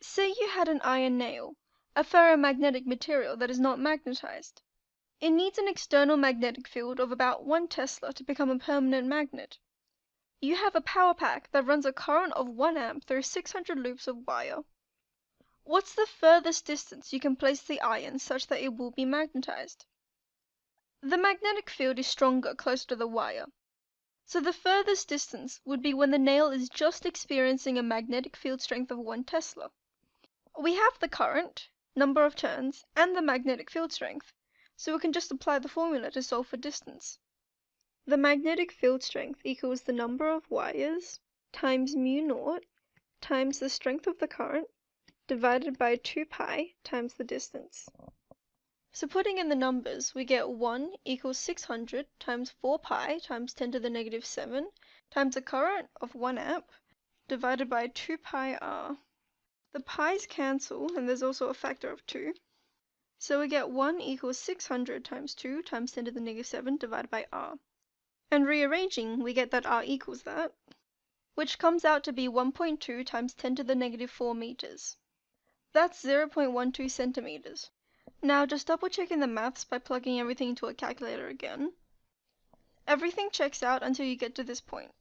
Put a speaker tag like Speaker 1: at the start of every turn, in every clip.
Speaker 1: Say you had an iron nail, a ferromagnetic material that is not magnetized. It needs an external magnetic field of about one Tesla to become a permanent magnet. You have a power pack that runs a current of one amp through 600 loops of wire. What's the furthest distance you can place the iron such that it will be magnetized? The magnetic field is stronger closer to the wire, so the furthest distance would be when the nail is just experiencing a magnetic field strength of one Tesla. We have the current, number of turns, and the magnetic field strength, so we can just apply the formula to solve for distance. The magnetic field strength equals the number of wires times mu naught times the strength of the current divided by 2 pi times the distance. So putting in the numbers, we get 1 equals 600 times 4 pi times 10 to the negative 7 times a current of 1 amp divided by 2 pi r. The pi's cancel, and there's also a factor of 2. So we get 1 equals 600 times 2 times 10 to the negative 7 divided by r. And rearranging, we get that r equals that, which comes out to be 1.2 times 10 to the negative 4 meters. That's 0.12 centimeters. Now just double checking the maths by plugging everything into a calculator again. Everything checks out until you get to this point.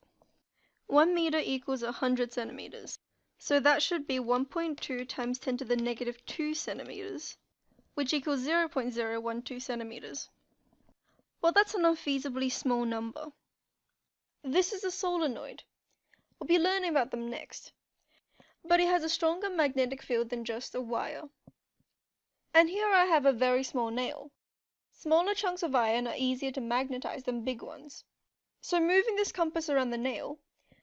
Speaker 1: 1 meter equals 100 centimeters. So that should be 1.2 times 10 to the negative 2 centimeters, which equals 0.012 centimeters. Well, that's an unfeasibly small number. This is a solenoid. We'll be learning about them next. But it has a stronger magnetic field than just a wire. And here I have a very small nail. Smaller chunks of iron are easier to magnetize than big ones. So moving this compass around the nail,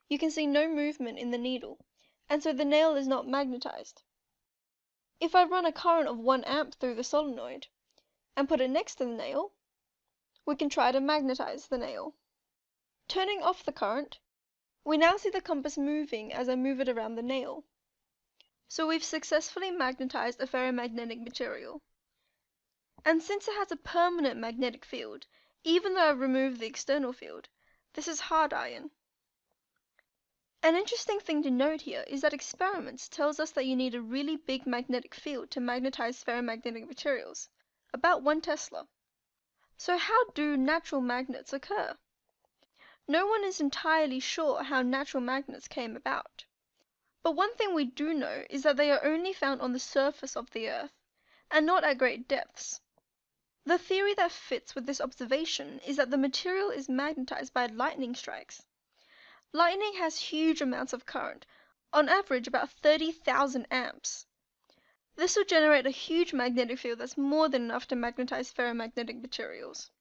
Speaker 1: you can see no movement in the needle and so the nail is not magnetized. If I run a current of 1 amp through the solenoid, and put it next to the nail, we can try to magnetize the nail. Turning off the current, we now see the compass moving as I move it around the nail. So we've successfully magnetized a ferromagnetic material. And since it has a permanent magnetic field, even though I've removed the external field, this is hard iron. An interesting thing to note here is that experiments tells us that you need a really big magnetic field to magnetize ferromagnetic materials, about 1 Tesla. So how do natural magnets occur? No one is entirely sure how natural magnets came about. But one thing we do know is that they are only found on the surface of the earth, and not at great depths. The theory that fits with this observation is that the material is magnetized by lightning strikes. Lightning has huge amounts of current, on average about 30,000 amps. This will generate a huge magnetic field that's more than enough to magnetize ferromagnetic materials.